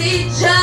the